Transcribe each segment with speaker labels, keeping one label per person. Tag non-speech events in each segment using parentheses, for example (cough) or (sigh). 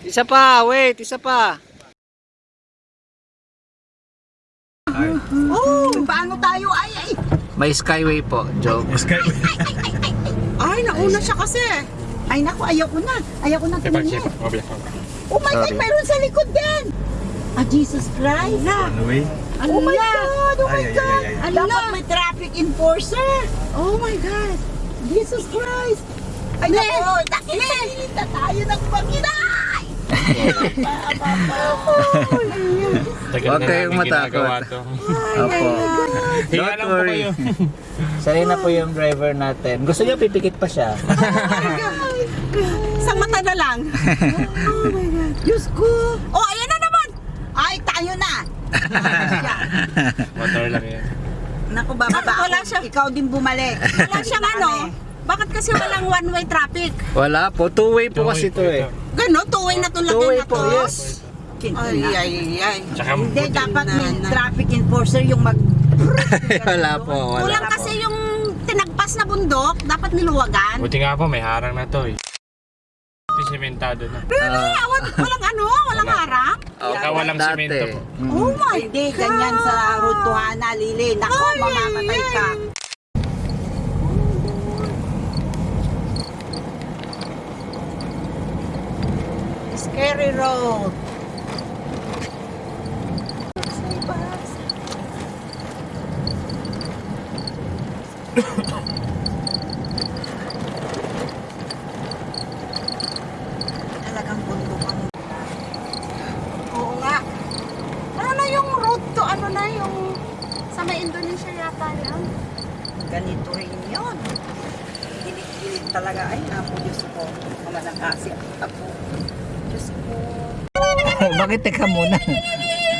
Speaker 1: Isa pa, wait, isa pa.
Speaker 2: Oh, paano tayo? Ay, ay.
Speaker 1: May skyway po, joke.
Speaker 2: Ay, nauna siya kasi. Ay, naku, ayaw ko na. Ayaw ko na tumingin. Oh my God, mayroon sa likod din. Ah, Jesus Christ.
Speaker 3: Anyway.
Speaker 2: Oh my God, oh my
Speaker 3: Ay, ay,
Speaker 2: God.
Speaker 3: ay, ay.
Speaker 2: Dapat may traffic enforcer. Oh my God. Jesus Christ. Ay, naku, nakikita tayo ng Panginoon.
Speaker 1: Huwag kayong matakot. Opo.
Speaker 4: Higa
Speaker 1: Don't
Speaker 4: lang po
Speaker 1: worry.
Speaker 4: kayo. (laughs)
Speaker 1: Sanay na po yung driver natin. Gusto niyo pipikit pa siya? (laughs)
Speaker 2: Sa mata na lang. oh my God. Diyos ko. Oh, ayan na naman. Ay, tayo na.
Speaker 4: Motor lang yan.
Speaker 2: Naku, bababa
Speaker 5: Wala
Speaker 2: ako.
Speaker 5: siya.
Speaker 2: Ikaw din bumalik.
Speaker 5: Wala siyang ano. Bakit kasi walang one-way traffic?
Speaker 1: Wala po, two-way po kasi ito eh.
Speaker 2: Gano, tuwing na to lagay
Speaker 1: Two-way
Speaker 2: na
Speaker 1: po,
Speaker 2: to.
Speaker 1: yes.
Speaker 2: Ay, ay, ay.
Speaker 4: Tsaka
Speaker 2: Hindi,
Speaker 4: buti-
Speaker 2: dapat may traffic enforcer yung mag... (laughs)
Speaker 1: Wala po, wala
Speaker 5: Kulang
Speaker 1: po.
Speaker 5: kasi yung tinagpas na bundok, dapat niluwagan.
Speaker 4: Buti nga po, may harang na to eh. Ito sementado na.
Speaker 1: Ah,
Speaker 5: Awan, walang ano, walang
Speaker 4: Wala.
Speaker 5: harang.
Speaker 4: Saka walang
Speaker 1: dati.
Speaker 4: semento po.
Speaker 1: Mm.
Speaker 2: Oh my Hindi, ganyan sa Hana, Lili. Naku, mamamatay ka. Scary road. Talagang bundok ang
Speaker 5: Oo nga. Ano yung road to, ano na yung sa may Indonesia yata yan?
Speaker 2: ganito rin yun. Gilit-gilit talaga. Ay, napo, Diyos ko. Mamalakasi ako. (laughs)
Speaker 1: Bakit teka muna?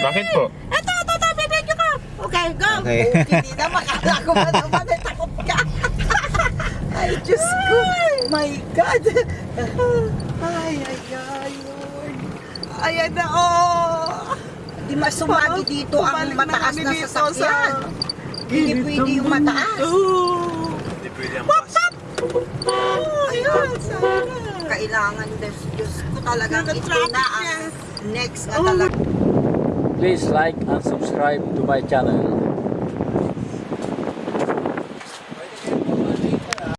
Speaker 4: Bakit po?
Speaker 5: Ito, ito, ito, bibigyo ka.
Speaker 2: Okay, go.
Speaker 1: Okay. (laughs)
Speaker 2: Hindi na makala ko ba naman ay takot ka. (laughs) ay, Diyos ko. My God. Ay, ay, ay, Lord. Ayan na, oh. Di masumagi dito ang mataas na sasakyan. Hindi pwede yung mataas.
Speaker 3: Hindi pwede ang bus.
Speaker 2: Ayun, sana. Kailangan, Diyos, Diyos ko talagang ito na ang next na talaga.
Speaker 1: Please like and subscribe to my channel.